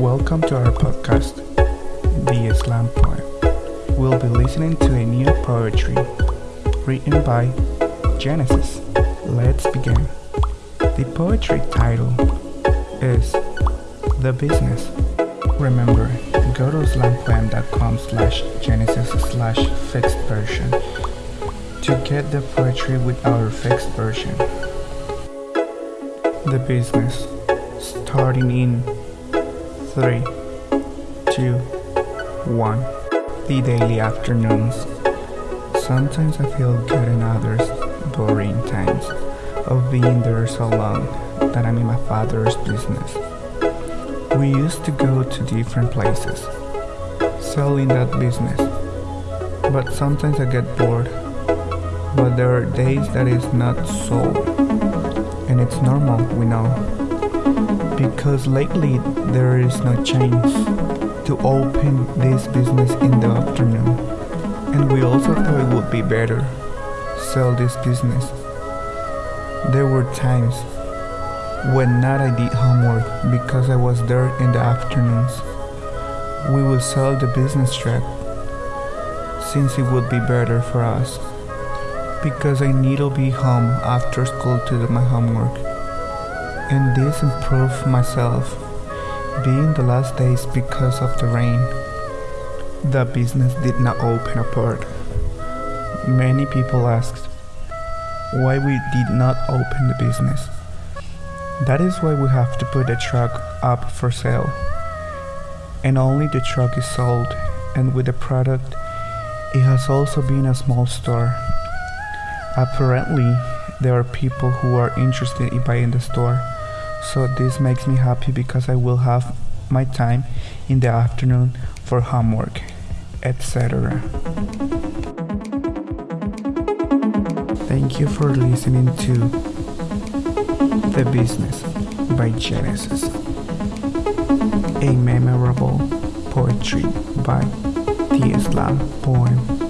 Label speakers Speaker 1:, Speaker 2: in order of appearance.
Speaker 1: Welcome to our podcast, The Islam Poem. We'll be listening to a new poetry written by Genesis. Let's begin. The poetry title is The Business. Remember, go to islampoem.com slash genesis slash fixed version to get the poetry with our fixed version. The Business. Starting in 3, 2, 1. The daily afternoons. Sometimes I feel good and others boring times of being there so long that I'm in my father's business. We used to go to different places, selling that business. But sometimes I get bored. But there are days that is not sold. And it's normal, we know. Because lately there is no chance to open this business in the afternoon. And we also thought it would be better sell this business. There were times when not I did homework because I was there in the afternoons. We would sell the business track since it would be better for us because I need to be home after school to do my homework. And this improved myself being the last days because of the rain. The business did not open apart. Many people asked why we did not open the business. That is why we have to put the truck up for sale. And only the truck is sold, and with the product, it has also been a small store. Apparently, there are people who are interested in buying the store, so this makes me happy because I will have my time in the afternoon for homework, etc. Thank you for listening to The Business by Genesis, a memorable poetry by the Islam poem.